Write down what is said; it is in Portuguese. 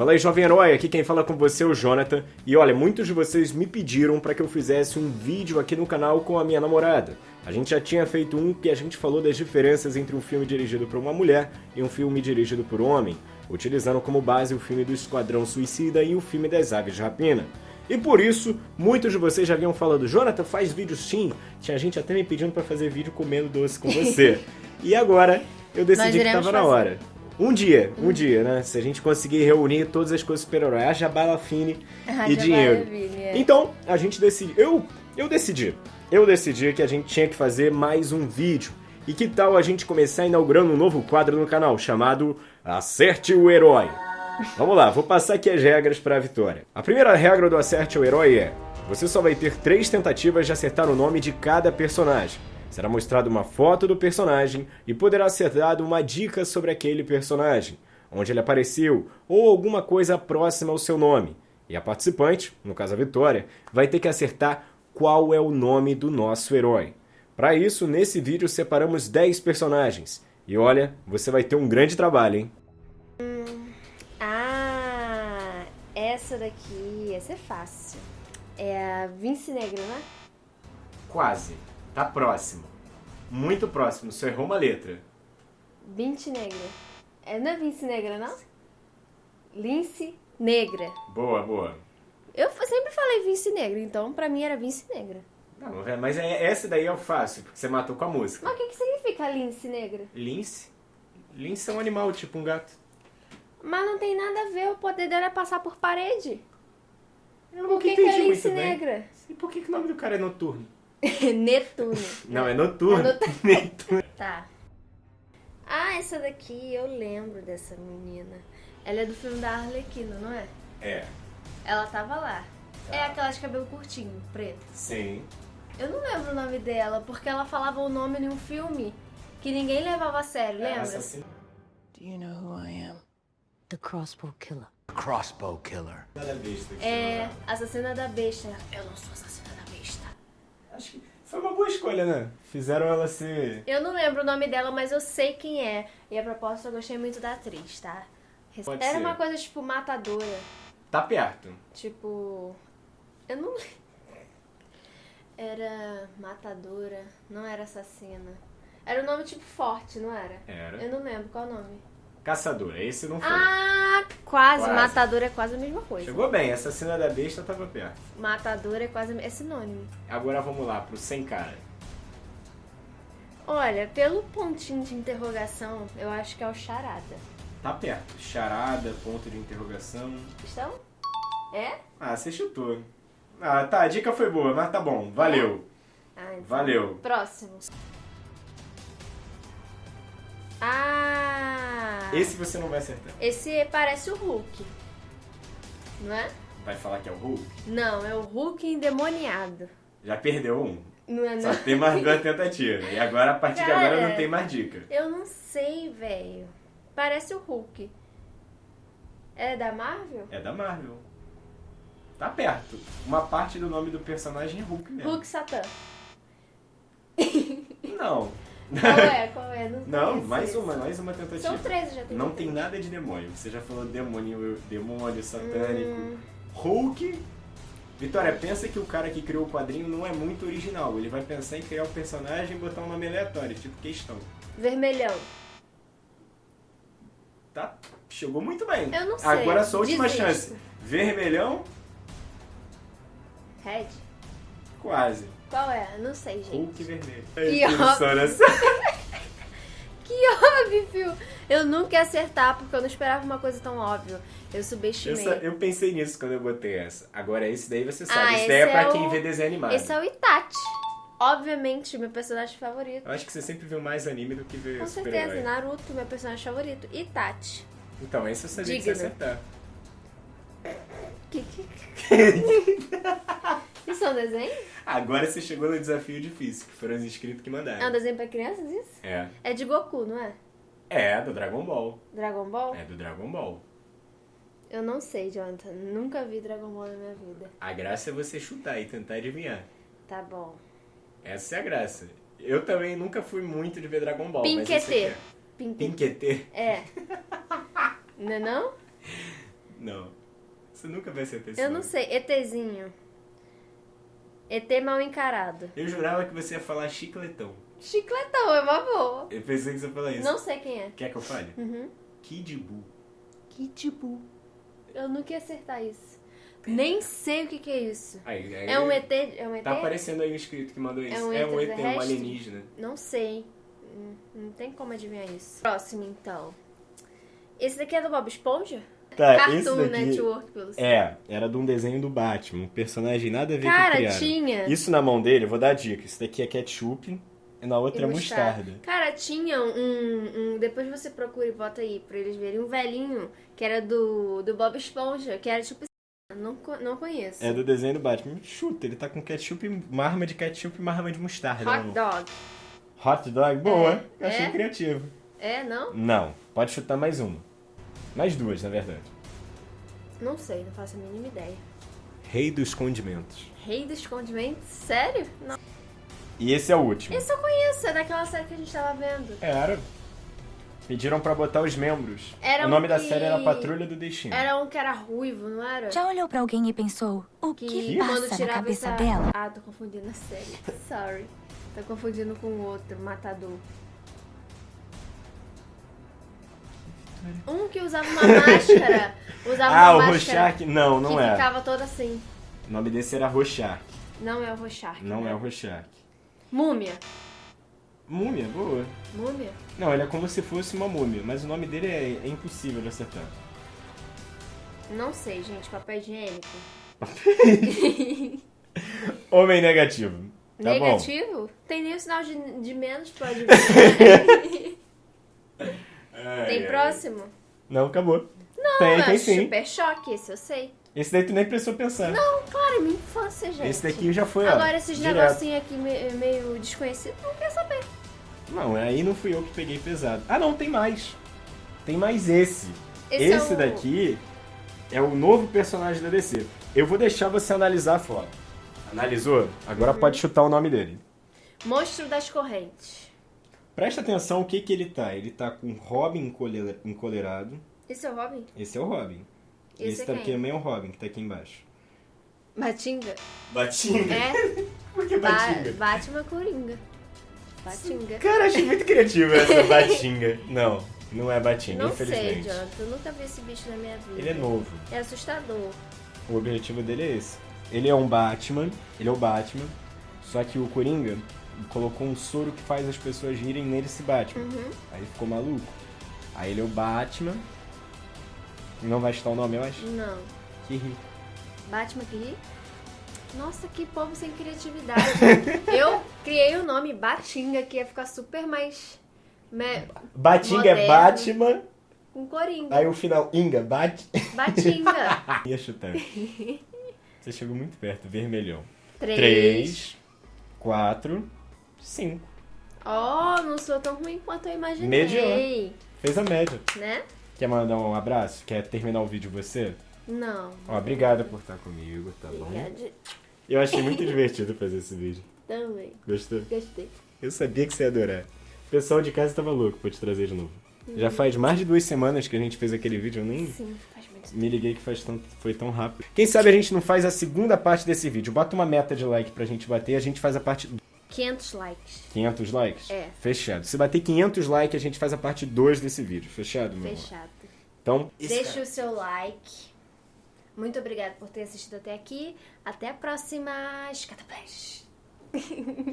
Fala aí, jovem herói, aqui quem fala com você é o Jonathan. E olha, muitos de vocês me pediram para que eu fizesse um vídeo aqui no canal com a minha namorada. A gente já tinha feito um que a gente falou das diferenças entre um filme dirigido por uma mulher e um filme dirigido por um homem, utilizando como base o filme do Esquadrão Suicida e o filme das Aves de Rapina. E por isso, muitos de vocês já vinham falando, Jonathan, faz vídeo sim. Tinha gente até me pedindo para fazer vídeo comendo doce com você. e agora, eu decidi que tava na hora. Um dia, um dia, né? Se a gente conseguir reunir todas as coisas super-herói, haja bala fine e dinheiro. É. Então, a gente decidiu. Eu, eu decidi. Eu decidi que a gente tinha que fazer mais um vídeo. E que tal a gente começar inaugurando um novo quadro no canal chamado Acerte o Herói? Vamos lá, vou passar aqui as regras para a vitória. A primeira regra do Acerte o Herói é: você só vai ter três tentativas de acertar o nome de cada personagem. Será mostrada uma foto do personagem e poderá ser dado uma dica sobre aquele personagem, onde ele apareceu ou alguma coisa próxima ao seu nome. E a participante, no caso a Vitória, vai ter que acertar qual é o nome do nosso herói. Para isso, nesse vídeo separamos 10 personagens. E olha, você vai ter um grande trabalho, hein? Ah, essa daqui, essa é fácil. É a Vince Negra, né? Quase. Tá próximo. Muito próximo, só errou uma letra. Vince Negra. É, não é Vince Negra, não? Lince Negra. Boa, boa. Eu sempre falei Vince Negra, então pra mim era Vince Negra. Não, é- mas é, essa daí é o fácil, porque você matou com a música. Mas o que, que significa Lince Negra? Lince? Lince é um animal, tipo um gato. Mas não tem nada a ver, o poder dela é passar por parede. Eu Por que, que é Lince Negra? E por que, que o nome do cara é Noturno? Netuno. Não, é Noturno. É noturno. Netuno. Tá. Ah, essa daqui eu lembro dessa menina. Ela é do filme da Arlequina, não é? É, Ela tava lá. Tá. É aquela de cabelo curtinho, preto. sim. Eu não lembro o nome dela, porque ela falava o nome em um filme que ninguém levava a sério, É lembra? Do you know who I am? The crossbow killer. Crossbow killer. É, chama assassina da besta. Eu não sou assassina. Acho que foi uma boa escolha, né? Fizeram ela ser... Eu não lembro o nome dela, mas eu sei quem é. E a propósito, eu gostei muito da atriz, tá? Pode Era ser. uma coisa tipo matadora. Tá perto. Tipo. Eu não lembro. Era matadora, não era assassina. Era um nome tipo forte, não era? Era. Eu não lembro qual o nome. Caçadora, esse não foi. Ah, quase. Quase. Matadora é quase a mesma coisa. Chegou bem, assassina da besta tava perto. Matadora é quase é sinônimo. Agora vamos lá, pro sem cara. Olha, pelo pontinho de interrogação, eu acho que é o charada. Tá perto. Charada, ponto de interrogação. Estão? É? Ah, você chutou. Ah, tá, a dica foi boa, mas tá bom. Valeu. Ah, então. Valeu. Próximo. Ah! Esse você não vai acertar. Esse parece o Hulk. Não é? Vai falar que é o Hulk? Não, é o Hulk endemoniado. Já perdeu um. Não é Só não? tem mais duas tentativas. E agora, a partir de Cara. agora, não tem mais dica. Eu não sei, velho. Parece o Hulk. É da Marvel? É da Marvel. Tá perto. Uma parte do nome do personagem é Hulk mesmo. Hulk Satã. Não. Qual é? Qual é? Não, Não, mais uma, mais uma tentativa. São três, já tenho. Não tem nada de demônio. Você já falou demônio, demônio satânico. Hum. Hulk. Vitória, pensa que o cara que criou o quadrinho não é muito original. Ele vai pensar em criar o personagem e botar um nome aleatório, tipo questão. Vermelhão. Tá? Chegou muito bem. Eu não sei. Agora a sua última Desisto. chance. Vermelhão, Red? quase. Qual é? Não sei, gente. Hulk vermelho. Que Ai, óbvio. Que óbvio! Eu nunca ia acertar porque eu não esperava uma coisa tão óbvia. Eu subestimei. Essa- eu pensei nisso quando eu botei essa. Agora esse daí você sabe. Ah, esse daí é esse pra é quem o- vê desenho animado. Esse é o Itachi. Obviamente, meu personagem favorito. Eu acho que você sempre viu mais anime do que vê Com certeza, Naruto, meu personagem favorito. Itachi. Então, esse eu sabia que você Digno. acertar. Que, que... Isso desenho? Agora você chegou no desafio difícil, que foram os inscritos que mandaram. É um desenho pra crianças, isso? É. É de Goku, não é? É, do Dragon Ball. Dragon Ball? É do Dragon Ball. Eu não sei, Jonathan. Nunca vi Dragon Ball na minha vida. A graça é você chutar e tentar adivinhar. Tá bom. Essa é a graça. Eu também nunca fui muito de ver Dragon Ball, Pinquetê. que é. Pinquetê? É. Não é não? Não. Você nunca vai acertar esse Eu não sei. ETzinho. ET mal encarado. Eu jurava que você ia falar chicletão. Chicletão, é uma boa. Eu pensei que você ia falar isso. Não sei quem é. Quer que eu fale? Uhum. Kid Buu. Que tipo. Eu nunca ia acertar isso. Nem sei o que, que é isso. Aí, aí- É um ET? É um ET? Tá aparecendo aí o inscrito que mandou isso. um É um ET, um alienígena. Não sei. Hum, Não tem como adivinhar isso. Próximo, então. Esse daqui é do Bob Esponja? Tá, Cartoon Network, pelo É, era de um desenho do Batman. Um personagem nada a ver com Cara, criaram. tinha. Isso na mão dele, eu vou dar a dica. Isso daqui é ketchup e na outra E é mostarda. Cara, tinha um, um- Depois você procura e bota aí pra eles verem. Um velhinho que era do, do Bob Esponja, que era tipo. Não, não conheço. É do desenho do Batman. Chuta, ele tá com ketchup, uma arma de ketchup e uma arma de mostarda. Hot. Dog. Hot dog? Boa. É, Achei é. criativo. É, não? Não, pode chutar mais uma. Mais duas, na verdade. Não sei, não faço a mínima ideia. Rei dos condimentos. Rei dos condimentos? Sério? Não. E esse é o último. Esse eu conheço, é daquela série que a gente tava vendo. Era. Pediram pra botar os membros. Era o nome um da que- série era Patrulha do Destino. Era um que era ruivo, não era? Já olhou pra alguém e pensou, o que, Que passa quando na tirava cabeça essa... dela? Ah, tô confundindo a série. Sorry. Tô confundindo com o outro, Matador. Um que usava uma máscara. Usava Ah, o uma máscara Rorschach? Não, não que é. ficava toda assim. O nome desse era Rorschach. Não é o Rorschach. Não né? é o Rorschach. Múmia. Múmia, boa. Múmia? Não, ele é como se fosse uma múmia, mas o nome dele é, é impossível de acertar. Não sei, gente. Papel higiênico. Homem negativo. Tá bom. Negativo? Tem nem o sinal de, de menos pra adivinhar. Ai, Tem ai. próximo? Não, acabou. Não, tem, é tem sim. super choque, esse eu sei. Esse daí tu nem precisou pensar. Não, claro, é minha infância, gente. Esse daqui já foi, ó. Agora, esses direto. negocinhos aqui me- meio desconhecidos, não quer saber. Não, aí não fui eu que peguei pesado. Ah, não, tem mais. Tem mais esse. Esse Esse, é o- daqui é o novo personagem da DC. Eu vou deixar você analisar a foto. Analisou? Agora Uhum. pode chutar o nome dele. Monstro das correntes. Presta atenção o que que ele tá. Ele tá com Robin encole- encolerado. Esse é o Robin? Esse é o Robin. Esse Esse é daqui quem? também é o Robin, que tá aqui embaixo. Batinga? Batinga? É? Por que Ba Batinga? Batman Coringa. Batinga. Cara, achei muito criativo essa Batinga. Não, não é Batinga, Não sei, infelizmente. Jonathan. Eu nunca vi esse bicho na minha vida. Ele é novo. É assustador. O objetivo dele é esse. Ele é um Batman, ele é o Batman, só que o Coringa colocou um soro que faz as pessoas rirem nele se Batman. Uhum. Aí ficou maluco. Aí ele é o Batman. Não vai chutar o nome, eu acho? Não. Que ri. Batman que ri? Nossa, que povo sem criatividade. eu criei o nome Batinga, que ia ficar super mais... me- Batinga é Moderno. Batman, Com Coringa. aí o final Inga, Bat... Batinga. Ia chutar. Você chegou muito perto, vermelhão. Três. Três, quatro, cinco. Oh, não sou tão ruim quanto eu imaginei. Mediano. Fez a média. Né? Quer mandar um abraço? Quer terminar o vídeo você? Não. Ó, obrigada por estar comigo, tá bom? Obrigada. Eu achei muito divertido fazer esse vídeo. Também. Gostou? Gostei. Eu sabia que você ia adorar. O pessoal de casa tava louco pra te trazer de novo. Uhum. Já faz mais de duas semanas que a gente fez aquele vídeo, eu nem Sim, faz muito me liguei que faz tanto, foi tão rápido. Quem sabe a gente não faz a segunda parte desse vídeo. Bota uma meta de like pra gente bater, a gente faz a parte 500 likes. 500 likes? É. Fechado. Se bater 500 likes, a gente faz a parte 2 desse vídeo. Fechado, meu amor? Fechado. Então, Deixe o seu like. Muito obrigada por ter assistido até aqui. Até a próxima. Escataplash.